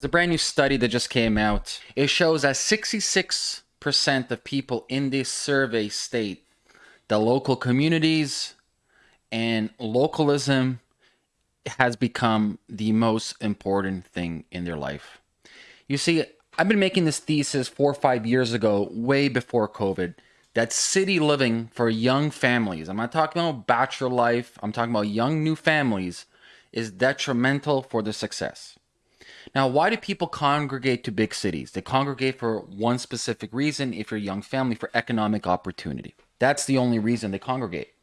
There's a brand new study that just came out. It shows that 66% of people in this survey state the local communities and localism has become the most important thing in their life. You see, I've been making this thesis four or five years ago, way before COVID, that city living for young families, I'm not talking about bachelor life, I'm talking about young new families, is detrimental for their success. Now, why do people congregate to big cities? They congregate for one specific reason if you're a young family for economic opportunity. That's the only reason they congregate.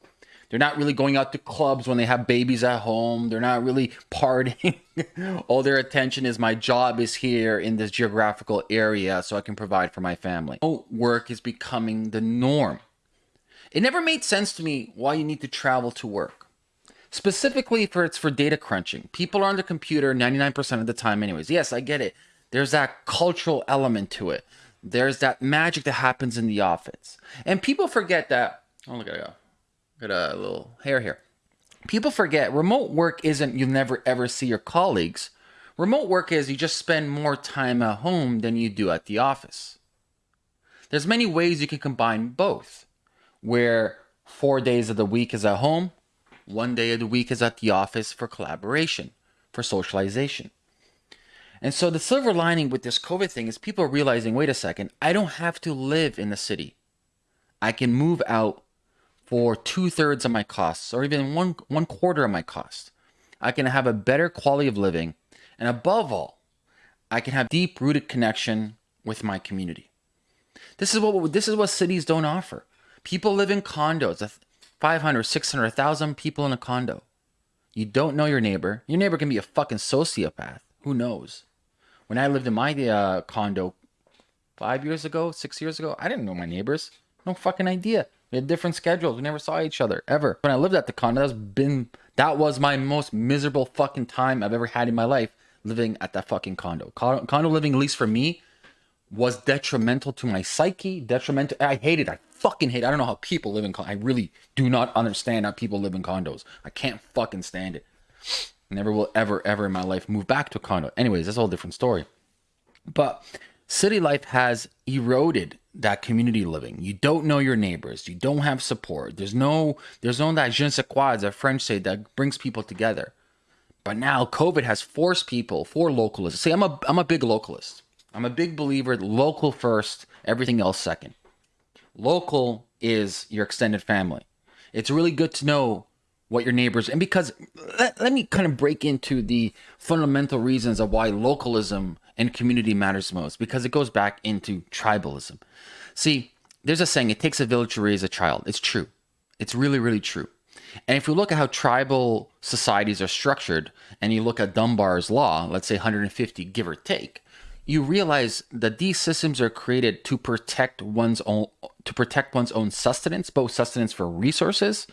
They're not really going out to clubs when they have babies at home. They're not really partying. All their attention is my job is here in this geographical area so I can provide for my family. Oh, work is becoming the norm. It never made sense to me why you need to travel to work specifically for it's for data crunching. People are on the computer 99% of the time anyways. Yes, I get it. There's that cultural element to it. There's that magic that happens in the office. And people forget that oh look at a got a little hair here. People forget remote work isn't you never ever see your colleagues. Remote work is you just spend more time at home than you do at the office. There's many ways you can combine both. Where 4 days of the week is at home, one day of the week is at the office for collaboration, for socialization. And so the silver lining with this COVID thing is people are realizing wait a second, I don't have to live in the city. I can move out for two thirds of my costs or even one, one quarter of my cost. I can have a better quality of living. And above all, I can have deep rooted connection with my community. This is what this is what cities don't offer. People live in condos. 500, 600, 1,000 people in a condo. You don't know your neighbor. Your neighbor can be a fucking sociopath. Who knows? When I lived in my uh, condo five years ago, six years ago, I didn't know my neighbors. No fucking idea. We had different schedules. We never saw each other ever. When I lived at the condo, that's been that was my most miserable fucking time I've ever had in my life living at that fucking condo. Condo living, at least for me, was detrimental to my psyche. Detrimental. I hate it. I fucking hate. I don't know how people live in. I really do not understand how people live in condos. I can't fucking stand it. Never will ever ever in my life move back to a condo. Anyways, that's a whole different story. But city life has eroded that community living. You don't know your neighbors. You don't have support. There's no there's no that je ne sais quoi, as French say, that brings people together. But now COVID has forced people, for localists. See, I'm a I'm a big localist. I'm a big believer local first, everything else second. Local is your extended family. It's really good to know what your neighbors and because let, let me kind of break into the fundamental reasons of why localism and community matters most because it goes back into tribalism. See, there's a saying, it takes a village to raise a child. It's true. It's really, really true. And if you look at how tribal societies are structured and you look at Dunbar's law, let's say 150 give or take, you realize that these systems are created to protect one's own to protect one's own sustenance, both sustenance for resources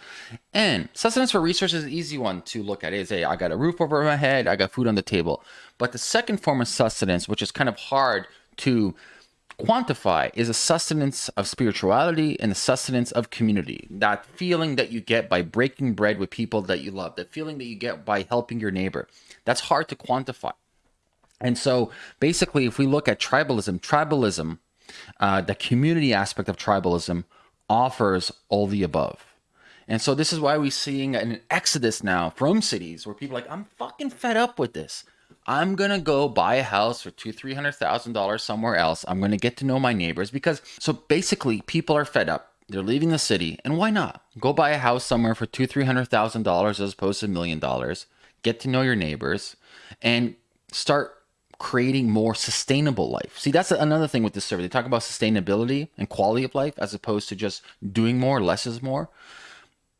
and sustenance for resources is an easy one to look at. Is hey, I got a roof over my head, I got food on the table. But the second form of sustenance, which is kind of hard to quantify, is a sustenance of spirituality and a sustenance of community. That feeling that you get by breaking bread with people that you love, the feeling that you get by helping your neighbor. That's hard to quantify. And so basically, if we look at tribalism, tribalism, uh, the community aspect of tribalism offers all the above. And so this is why we're seeing an exodus now from cities where people are like, I'm fucking fed up with this. I'm gonna go buy a house for two, three hundred thousand dollars somewhere else. I'm gonna get to know my neighbors because so basically people are fed up. They're leaving the city, and why not go buy a house somewhere for two, three hundred thousand dollars as opposed to a million dollars? Get to know your neighbors, and start creating more sustainable life. See, that's another thing with this survey. They talk about sustainability and quality of life as opposed to just doing more, less is more.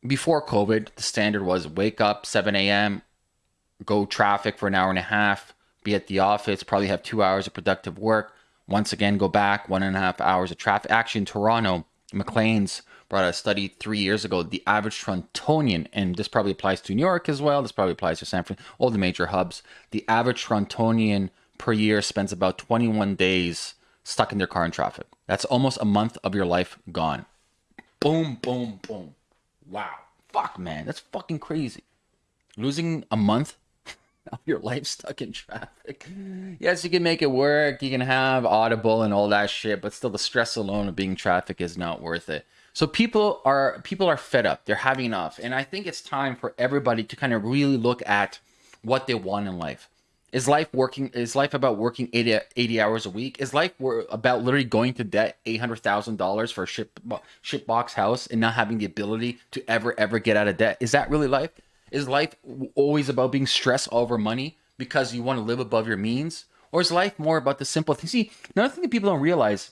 Before COVID, the standard was wake up 7 a.m., go traffic for an hour and a half, be at the office, probably have two hours of productive work. Once again, go back one and a half hours of traffic. Actually, in Toronto, Maclean's brought a study three years ago. The average Torontonian, and this probably applies to New York as well. This probably applies to San Francisco, all the major hubs. The average Torontonian per year spends about 21 days stuck in their car in traffic. That's almost a month of your life gone. Boom, boom, boom. Wow. Fuck, man. That's fucking crazy. Losing a month of your life stuck in traffic. Yes, you can make it work. You can have Audible and all that shit, but still, the stress alone of being traffic is not worth it. So people are people are fed up. They're having enough, and I think it's time for everybody to kind of really look at what they want in life. Is life working? Is life about working 80, 80 hours a week? Is life about literally going to debt eight hundred thousand dollars for a ship box house and not having the ability to ever ever get out of debt? Is that really life? Is life always about being stressed over money because you want to live above your means? Or is life more about the simple things? See, another thing that people don't realize,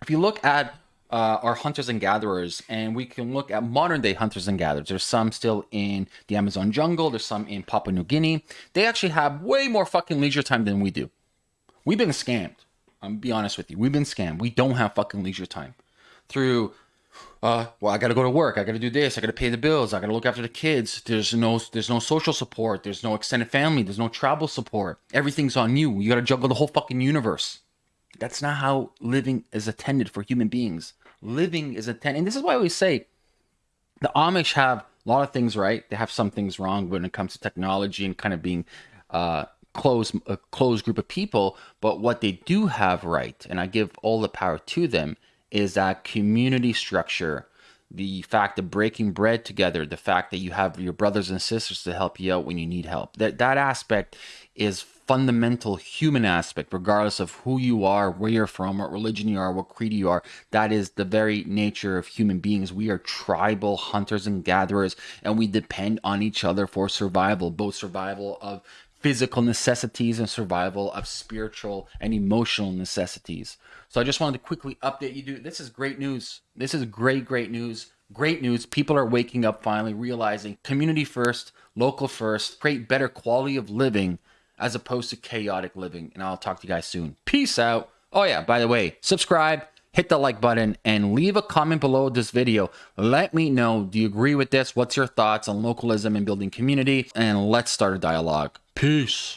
if you look at uh, our hunters and gatherers, and we can look at modern day hunters and gatherers. There's some still in the Amazon jungle, there's some in Papua New Guinea. They actually have way more fucking leisure time than we do. We've been scammed. I'm be honest with you. We've been scammed. We don't have fucking leisure time. Through uh, well, I got to go to work. I got to do this. I got to pay the bills. I got to look after the kids. There's no, there's no social support. There's no extended family. There's no travel support. Everything's on you. You got to juggle the whole fucking universe. That's not how living is attended for human beings. Living is attended, and this is why we say the Amish have a lot of things right. They have some things wrong when it comes to technology and kind of being uh, a closed group of people. But what they do have right, and I give all the power to them, is that community structure, the fact of breaking bread together, the fact that you have your brothers and sisters to help you out when you need help. That that aspect is fundamental human aspect, regardless of who you are, where you're from, what religion you are, what creed you are. That is the very nature of human beings. We are tribal hunters and gatherers, and we depend on each other for survival, both survival of physical necessities and survival of spiritual and emotional necessities. So I just wanted to quickly update you. This is great news. This is great, great news. Great news. People are waking up finally, realizing community first, local first, create better quality of living as opposed to chaotic living. And I'll talk to you guys soon. Peace out. Oh, yeah, by the way, subscribe, hit the like button, and leave a comment below this video. Let me know do you agree with this? What's your thoughts on localism and building community? And let's start a dialogue. Peace.